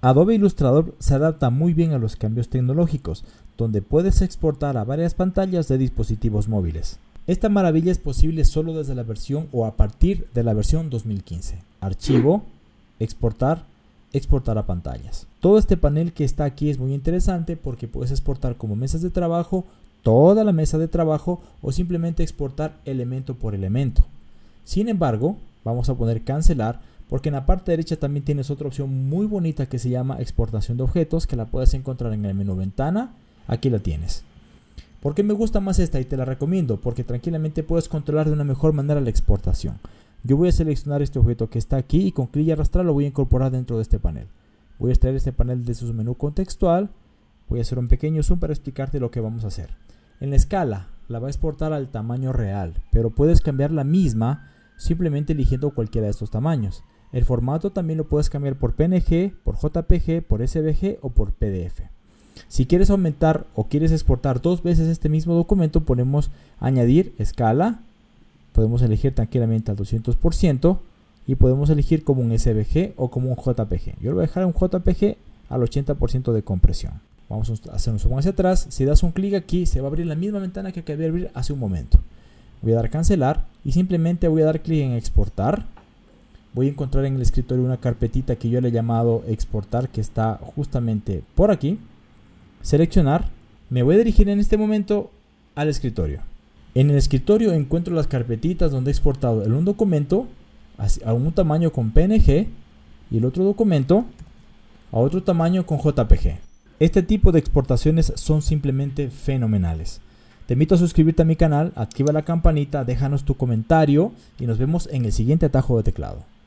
Adobe Illustrator se adapta muy bien a los cambios tecnológicos, donde puedes exportar a varias pantallas de dispositivos móviles. Esta maravilla es posible solo desde la versión o a partir de la versión 2015. Archivo, exportar, exportar a pantallas. Todo este panel que está aquí es muy interesante porque puedes exportar como mesas de trabajo, toda la mesa de trabajo o simplemente exportar elemento por elemento. Sin embargo, vamos a poner cancelar porque en la parte derecha también tienes otra opción muy bonita que se llama exportación de objetos que la puedes encontrar en el menú ventana, aquí la tienes. ¿Por qué me gusta más esta y te la recomiendo? Porque tranquilamente puedes controlar de una mejor manera la exportación. Yo voy a seleccionar este objeto que está aquí y con clic y arrastrar lo voy a incorporar dentro de este panel. Voy a extraer este panel de su menú contextual, voy a hacer un pequeño zoom para explicarte lo que vamos a hacer. En la escala la va a exportar al tamaño real, pero puedes cambiar la misma simplemente eligiendo cualquiera de estos tamaños. El formato también lo puedes cambiar por PNG, por JPG, por SVG o por PDF. Si quieres aumentar o quieres exportar dos veces este mismo documento, ponemos añadir escala. Podemos elegir tranquilamente al 200% y podemos elegir como un SVG o como un JPG. Yo lo voy a dejar un JPG al 80% de compresión. Vamos a hacer un zoom hacia atrás. Si das un clic aquí, se va a abrir la misma ventana que acabé de abrir hace un momento. Voy a dar cancelar y simplemente voy a dar clic en exportar voy a encontrar en el escritorio una carpetita que yo le he llamado exportar que está justamente por aquí. Seleccionar. Me voy a dirigir en este momento al escritorio. En el escritorio encuentro las carpetitas donde he exportado el un documento a un tamaño con PNG y el otro documento a otro tamaño con JPG. Este tipo de exportaciones son simplemente fenomenales. Te invito a suscribirte a mi canal, activa la campanita, déjanos tu comentario y nos vemos en el siguiente atajo de teclado.